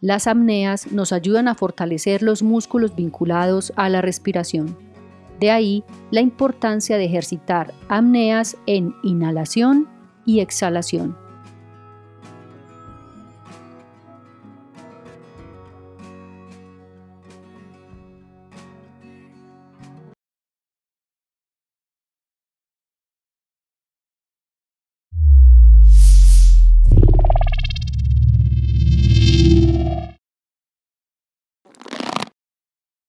Las apneas nos ayudan a fortalecer los músculos vinculados a la respiración. De ahí la importancia de ejercitar apneas en inhalación y exhalación.